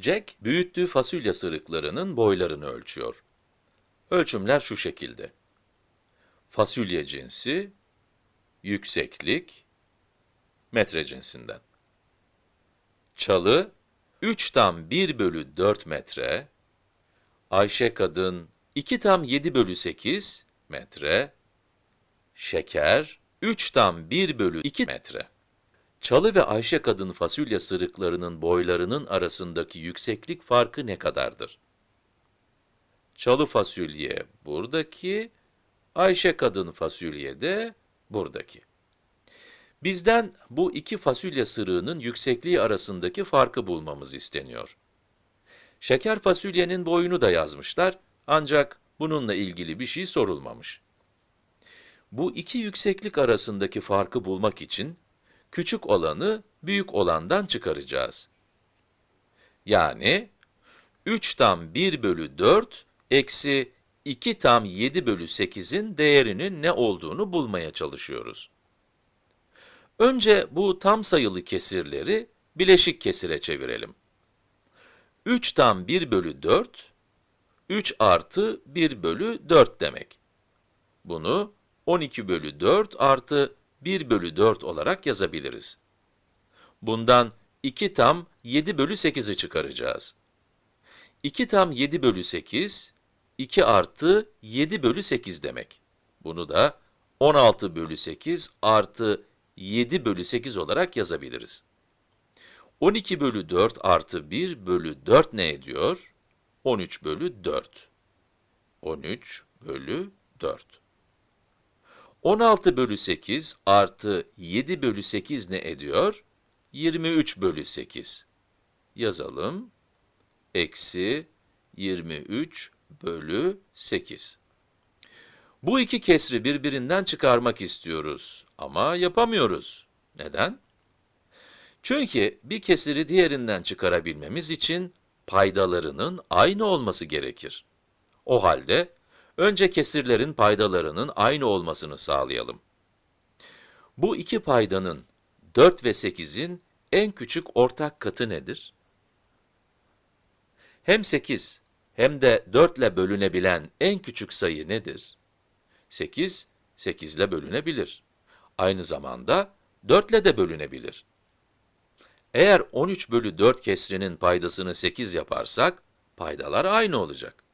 Jack, büyüttüğü fasulye sırıklarının boylarını ölçüyor. Ölçümler şu şekilde. Fasulye cinsi, yükseklik, metre cinsinden. Çalı, 3 tam 1 bölü 4 metre, Ayşe kadın 2 tam 7 bölü 8 metre, şeker 3 tam 1 bölü 2 metre. Çalı ve Ayşe kadın fasulye sırıklarının boylarının arasındaki yükseklik farkı ne kadardır? Çalı fasulye buradaki, Ayşe kadın fasulye de buradaki. Bizden bu iki fasulye sırığının yüksekliği arasındaki farkı bulmamız isteniyor. Şeker fasulyenin boyunu da yazmışlar ancak bununla ilgili bir şey sorulmamış. Bu iki yükseklik arasındaki farkı bulmak için küçük olanı büyük olandan çıkaracağız. Yani 3 tam 1 bölü 4 eksi 2 tam 7 bölü 8'in değerinin ne olduğunu bulmaya çalışıyoruz. Önce bu tam sayılı kesirleri bileşik kesire çevirelim. 3 tam 1 bölü 4, 3 artı 1 bölü 4 demek. Bunu 12 bölü 4 artı 1 bölü 4 olarak yazabiliriz. Bundan 2 tam 7 bölü 8'i çıkaracağız. 2 tam 7 bölü 8, 2 artı 7 bölü 8 demek. Bunu da 16 bölü 8 artı 7 bölü 8 olarak yazabiliriz. 12 bölü 4 artı 1 bölü 4 ne ediyor? 13 bölü 4. 13 bölü 4. 16 bölü 8 artı 7 bölü 8 ne ediyor? 23 bölü 8. Yazalım. Eksi 23 bölü 8. Bu iki kesri birbirinden çıkarmak istiyoruz ama yapamıyoruz. Neden? Çünkü bir kesiri diğerinden çıkarabilmemiz için paydalarının aynı olması gerekir. O halde önce kesirlerin paydalarının aynı olmasını sağlayalım. Bu iki paydanın 4 ve 8'in en küçük ortak katı nedir? Hem 8 hem de 4 ile bölünebilen en küçük sayı nedir? 8, 8 ile bölünebilir. Aynı zamanda 4 ile de bölünebilir. Eğer 13 bölü 4 kesrinin paydasını 8 yaparsak, paydalar aynı olacak.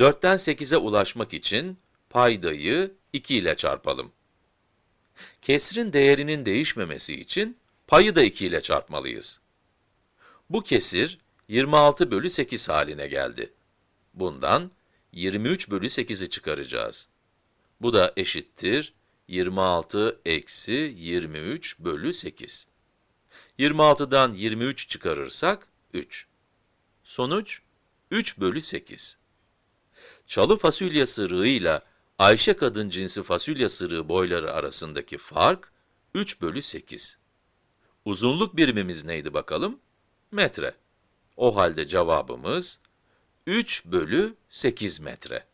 4'ten 8'e ulaşmak için paydayı 2 ile çarpalım. Kesrin değerinin değişmemesi için payı da 2 ile çarpmalıyız. Bu kesir 26 bölü 8 haline geldi. Bundan 23 bölü 8'i çıkaracağız. Bu da eşittir 26 eksi 23 bölü 8. 26'dan 23 çıkarırsak 3. Sonuç 3 bölü 8. Çalı fasulye sırığıyla Ayşe kadın cinsi fasulye sırığı boyları arasındaki fark 3 bölü 8. Uzunluk birimimiz neydi bakalım? Metre. O halde cevabımız 3 bölü 8 metre.